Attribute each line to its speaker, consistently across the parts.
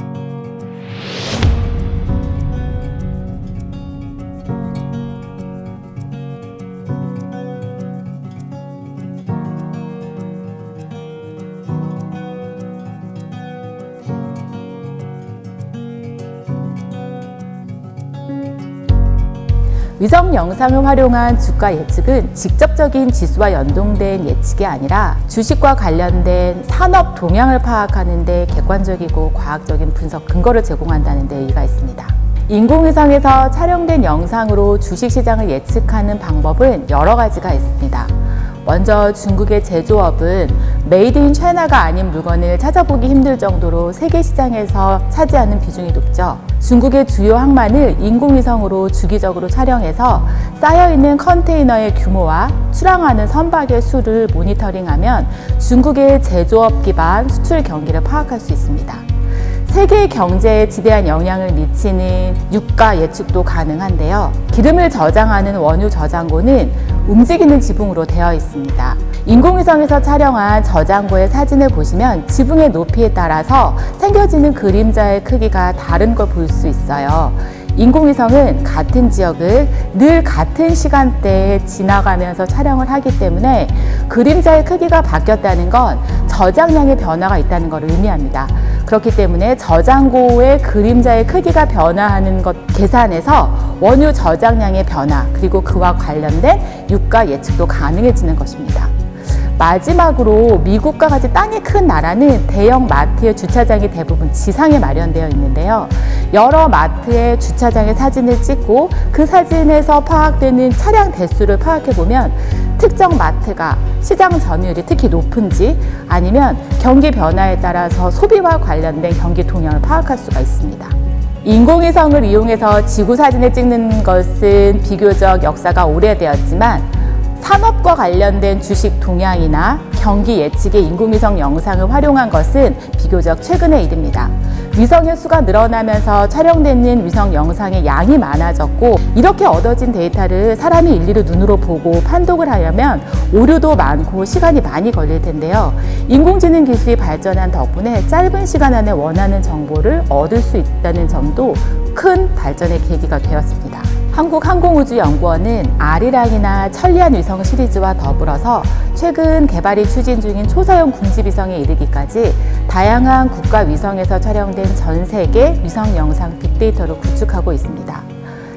Speaker 1: you 위성 영상을 활용한 주가 예측은 직접적인 지수와 연동된 예측이 아니라 주식과 관련된 산업 동향을 파악하는 데 객관적이고 과학적인 분석 근거를 제공한다는 데 의의가 있습니다. 인공위성에서 촬영된 영상으로 주식시장을 예측하는 방법은 여러 가지가 있습니다. 먼저 중국의 제조업은 made in China가 아닌 물건을 찾아보기 힘들 정도로 세계 시장에서 차지하는 비중이 높죠. 중국의 주요 항만을 인공위성으로 주기적으로 촬영해서 쌓여있는 컨테이너의 규모와 출항하는 선박의 수를 모니터링하면 중국의 제조업 기반 수출 경기를 파악할 수 있습니다. 세계 경제에 지대한 영향을 미치는 유가 예측도 가능한데요. 기름을 저장하는 원유 저장고는 움직이는 지붕으로 되어 있습니다. 인공위성에서 촬영한 저장고의 사진을 보시면 지붕의 높이에 따라서 생겨지는 그림자의 크기가 다른 걸 볼 수 있어요. 인공위성은 같은 지역을 늘 같은 시간대에 지나가면서 촬영을 하기 때문에 그림자의 크기가 바뀌었다는 건 저장량의 변화가 있다는 것을 의미합니다. 그렇기 때문에 저장고의 그림자의 크기가 변화하는 것 계산해서 원유 저장량의 변화 그리고 그와 관련된 유가 예측도 가능해지는 것입니다. 마지막으로 미국과 같이 땅이 큰 나라는 대형 마트의 주차장이 대부분 지상에 마련되어 있는데요. 여러 마트의 주차장의 사진을 찍고 그 사진에서 파악되는 차량 대수를 파악해 보면 특정 마트가 시장 점유율이 특히 높은지 아니면 경기 변화에 따라서 소비와 관련된 경기 동향을 파악할 수가 있습니다. 인공위성을 이용해서 지구 사진을 찍는 것은 비교적 역사가 오래되었지만 산업과 관련된 주식 동향이나 경기 예측의 인공위성 영상을 활용한 것은 비교적 최근의 일입니다. 위성의 수가 늘어나면서 촬영되는 위성 영상의 양이 많아졌고 이렇게 얻어진 데이터를 사람이 일일이 눈으로 보고 판독을 하려면 오류도 많고 시간이 많이 걸릴 텐데요. 인공지능 기술이 발전한 덕분에 짧은 시간 안에 원하는 정보를 얻을 수 있다는 점도 큰 발전의 계기가 되었습니다. 한국항공우주연구원은 아리랑이나 천리안 위성 시리즈와 더불어서 최근 개발이 추진 중인 초소형 군집위성에 이르기까지 다양한 국가 위성에서 촬영된 전 세계 위성 영상 빅데이터를 구축하고 있습니다.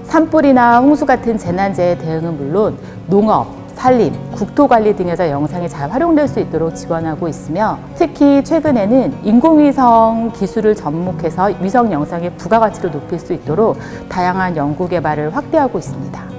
Speaker 1: 산불이나 홍수 같은 재난재해 대응은 물론 농업, 산림, 국토관리 등에서 영상이 잘 활용될 수 있도록 지원하고 있으며 특히 최근에는 인공위성 기술을 접목해서 위성 영상의 부가가치를 높일 수 있도록 다양한 연구 개발을 확대하고 있습니다.